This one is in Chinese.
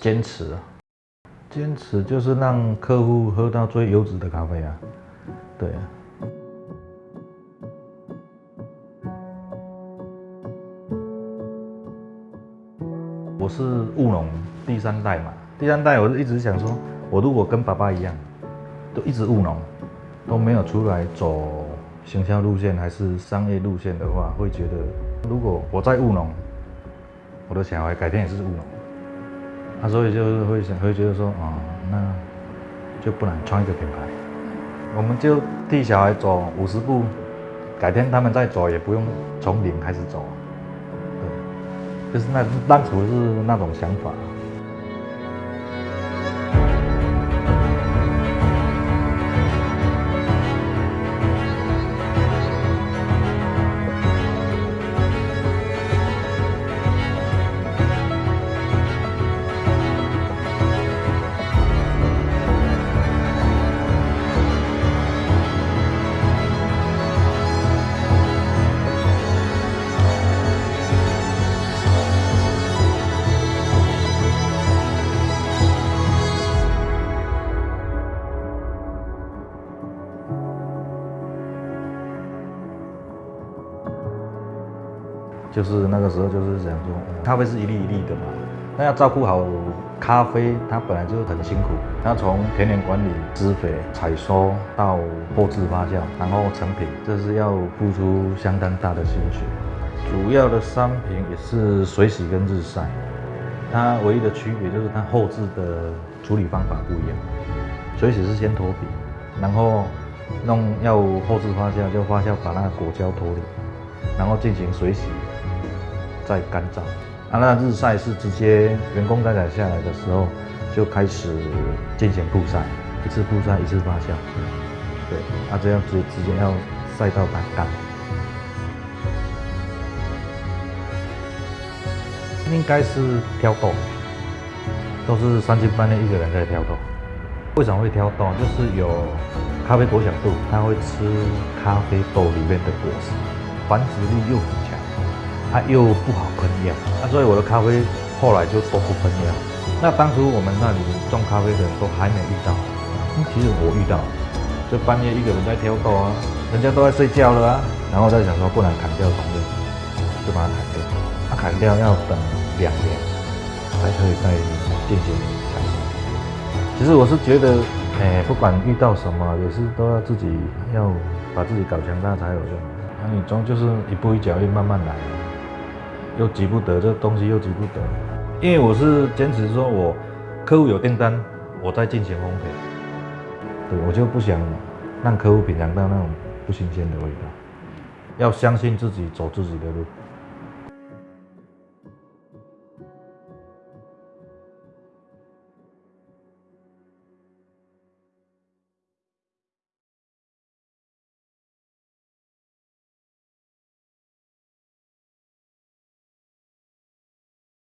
坚持啊，坚持就是让客户喝到最优质的咖啡啊，对啊。我是务农第三代嘛，第三代我就一直想说，我如果跟爸爸一样，都一直务农，都没有出来走行销路线还是商业路线的话，会觉得如果我在务农，我的小孩改天也是务农。他所以就是会想，会觉得说，哦、那就不能创一个品牌，我们就替小孩走五十步，改天他们再走也不用从零开始走，对，就是那当初是那种想法。就是那个时候就是想说，咖啡是一粒一粒的嘛，那要照顾好咖啡，它本来就很辛苦，它从田园管理、施肥、采收到后置发酵，然后成品，这是要付出相当大的心血。主要的商品也是水洗跟日晒，它唯一的区别就是它后置的处理方法不一样。水洗是先脱皮，然后弄要后置发酵，就发酵把那个果胶脱离，然后进行水洗。再干燥，啊，那日晒是直接员工摘采下来的时候就开始进行曝晒，一次曝晒一次发酵，对，啊，这样直直接要晒到它干。应该是挑豆，都是三更半夜一个人在挑豆。为什么会挑豆？就是有咖啡果小豆，它会吃咖啡豆里面的果实，繁殖力又它又不好喷药，那所以我的咖啡后来就都不喷药。那当初我们那里种咖啡的人都还没遇到，其实我遇到，就半夜一个人在挑豆啊，人家都在睡觉了啊，然后在想说不能砍掉松叶，就把它砍掉。它砍掉要等两年才可以再进行采收。其实我是觉得，哎，不管遇到什么，也是都要自己要把自己搞强大才有用。那你终就是一步一脚印，慢慢来。又急不得，这东西又急不得，因为我是坚持说，我客户有订单，我再进行烘焙，对我就不想让客户品尝到那种不新鲜的味道，要相信自己，走自己的路。